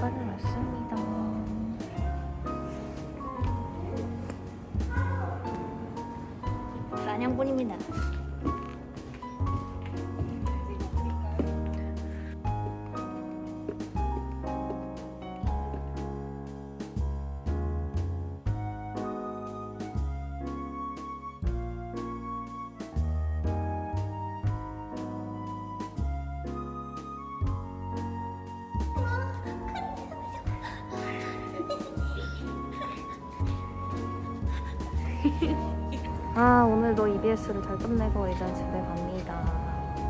에어카를 왔습니다. 사냥꾼입니다. 아 오늘도 EBS를 잘 끝내고 이제 집에 갑니다.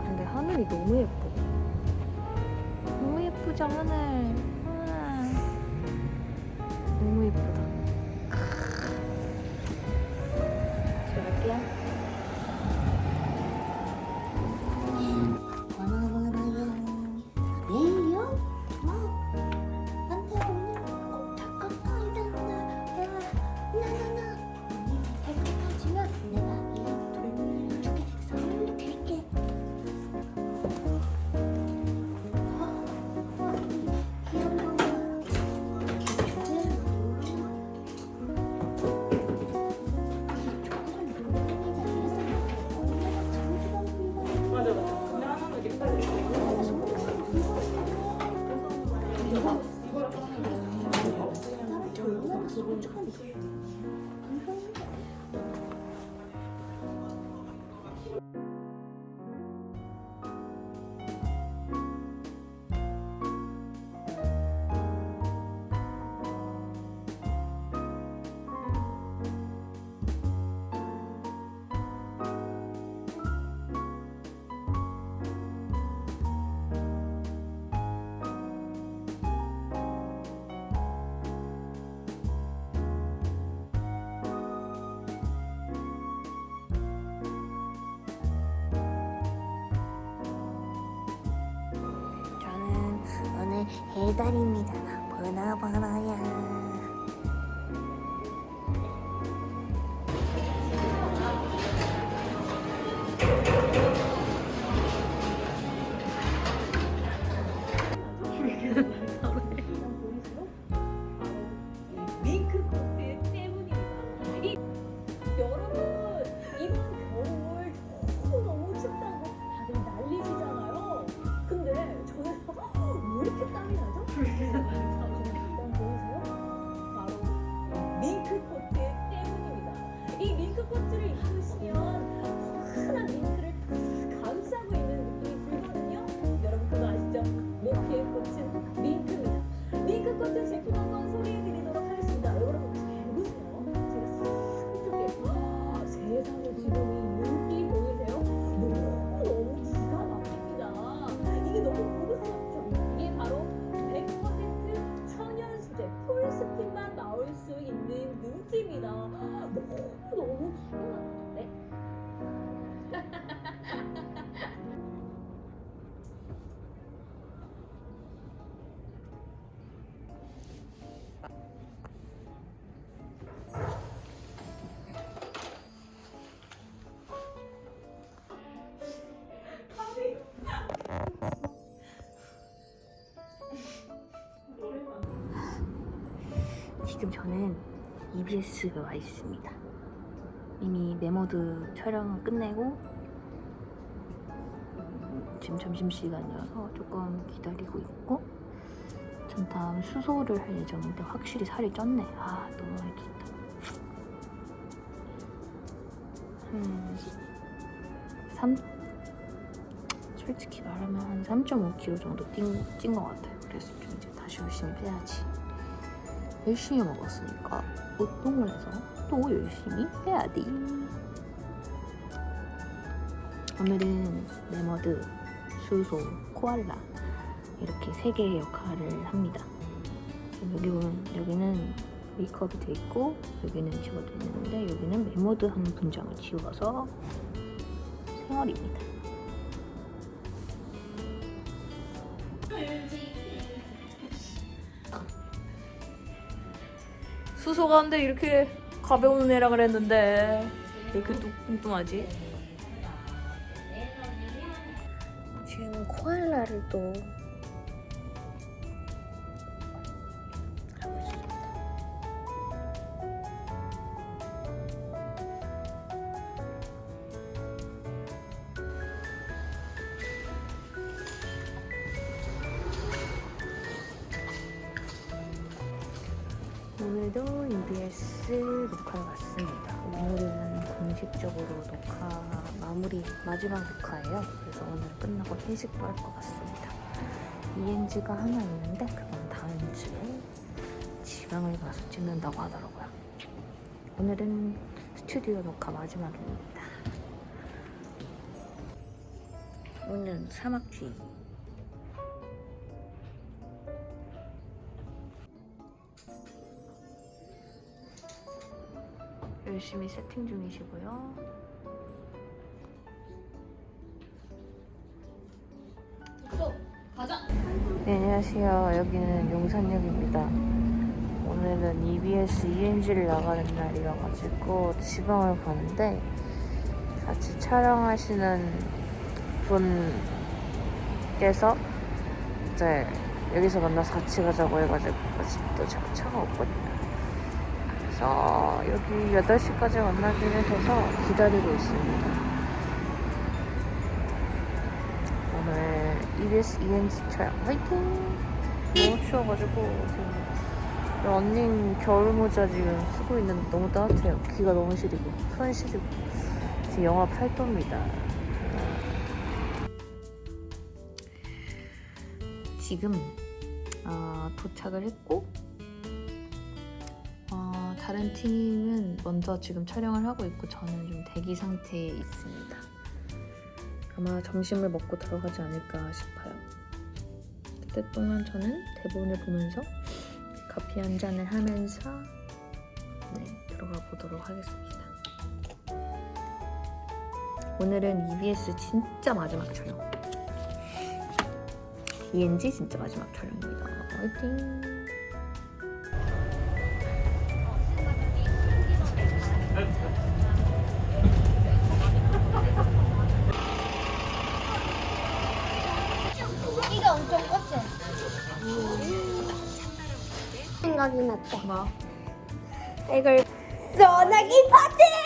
근데 하늘이 너무 예뻐. 너무 예쁘죠 하늘. 아, 너무 예쁘다. なんだけど。 해달입니다. 보나 보나야 땀이 나죠? 보이세요? 바로 링크 코트 때문입니다. 이 링크 코트를 입으시면 흔한 링크를 지금 저는 EBS에 와 있습니다. 이미 메모드 촬영을 끝내고 지금 점심시간이라서 조금 기다리고 있고 전 다음 수소를 할 예정인데 확실히 살이 쪘네. 아 너무 많이 쪘다. 한 3, 솔직히 말하면 한 3.5kg 정도 찐것 같아요. 그래서 좀 이제 다시 열심히 빼야지. 열심히 먹었으니까 운동을 해서 또 열심히 해야 돼. 오늘은 매머드, 수소, 코알라 이렇게 세 개의 역할을 합니다. 여기 보면 여기는 메이크업이 돼 있고 여기는 지워져 있는데 여기는 매머드 한 분장을 지워서 생얼입니다. 수소가 근데 이렇게 가벼운 애라 그랬는데 왜 이렇게 뚱- 뚱뚱하지? 지금 코알라를 또 오늘도 EBS 녹화를 왔습니다. 오늘은 공식적으로 녹화 마무리 마지막 녹화예요. 그래서 오늘 끝나고 회식도 할 것 같습니다. ENG가 하나 있는데 그건 다음 주에 지방을 가서 찍는다고 하더라고요. 오늘은 스튜디오 녹화 마지막입니다. 오늘 사막지 열심히 세팅 중이시고요. 네, 안녕하세요. 여기는 용산역입니다. 오늘은 EBS ENG를 나가는 날이어가지고 지방을 가는데 같이 촬영하시는 분께서 이제 여기서 만나서 같이 가자고 해가지고 차- 차가 없거든요. 그래서 여기 8시까지 만나기로 해서 기다리고 있습니다. 오늘 EBS ENG 촬영 화이팅! 너무 추워가지고 지금 러닝 겨울 모자 지금 쓰고 있는데 너무 따뜻해요. 귀가 너무 시리고 손 시리고 지금 영하 8도입니다. 지금 어, 도착을 했고 어, 다른 팀은 먼저 지금 촬영을 하고 있고 저는 좀 대기 상태에 있습니다. 아마 점심을 먹고 들어가지 않을까 싶어요. 그때 동안 저는 대본을 보면서 커피 한 잔을 하면서 네, 들어가 보도록 하겠습니다. 오늘은 EBS 진짜 마지막 촬영. ENG 진짜 마지막 촬영입니다. 화이팅! 생각이 났다. 뭐? 이걸 소나기 파티!